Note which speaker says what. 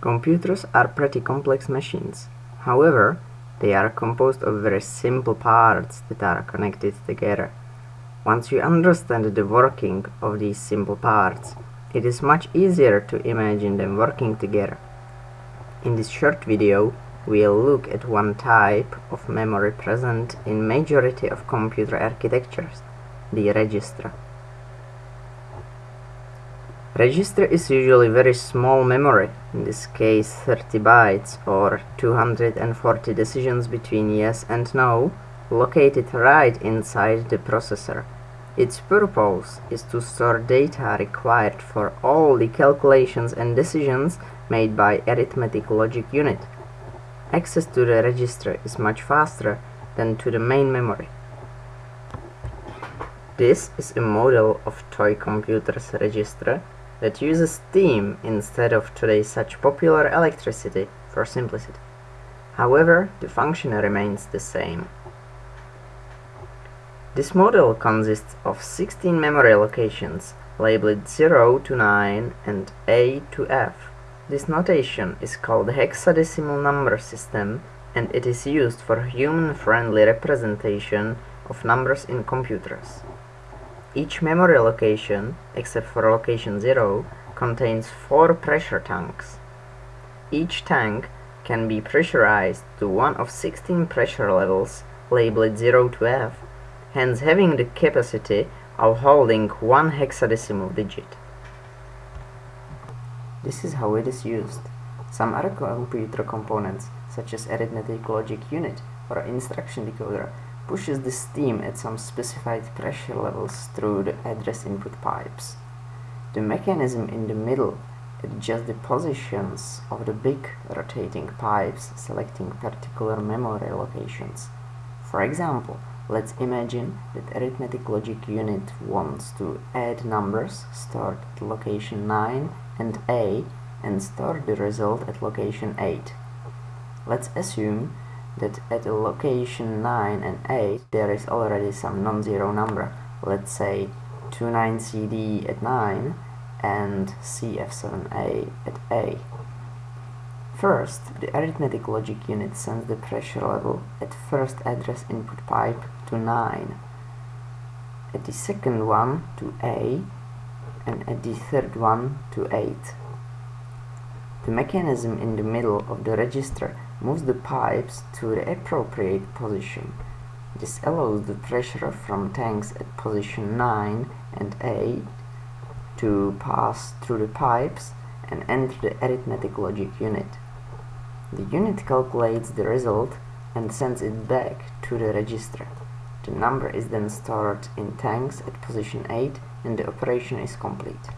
Speaker 1: Computers are pretty complex machines. However, they are composed of very simple parts that are connected together. Once you understand the working of these simple parts, it is much easier to imagine them working together. In this short video, we'll look at one type of memory present in majority of computer architectures, the register. Register is usually very small memory, in this case 30 bytes or 240 decisions between yes and no, located right inside the processor. Its purpose is to store data required for all the calculations and decisions made by arithmetic logic unit. Access to the register is much faster than to the main memory. This is a model of toy computer's register that uses steam instead of today's such popular electricity for simplicity. However, the function remains the same. This model consists of 16 memory locations labeled 0 to 9 and A to F. This notation is called hexadecimal number system and it is used for human-friendly representation of numbers in computers. Each memory location, except for location 0, contains 4 pressure tanks. Each tank can be pressurized to one of 16 pressure levels labeled 0 to F, hence having the capacity of holding one hexadecimal digit. This is how it is used. Some other computer components, such as arithmetic logic unit or instruction decoder, pushes the steam at some specified pressure levels through the address input pipes. The mechanism in the middle adjusts the positions of the big rotating pipes selecting particular memory locations. For example, let's imagine that arithmetic logic unit wants to add numbers stored at location 9 and A and store the result at location 8. Let's assume that at a location 9 and 8 there is already some non-zero number, let's say 29CD at 9 and CF7A at A. First, the arithmetic logic unit sends the pressure level at first address input pipe to 9, at the second one to A, and at the third one to 8. The mechanism in the middle of the register moves the pipes to the appropriate position. This allows the pressure from tanks at position 9 and 8 to pass through the pipes and enter the arithmetic logic unit. The unit calculates the result and sends it back to the register. The number is then stored in tanks at position 8 and the operation is complete.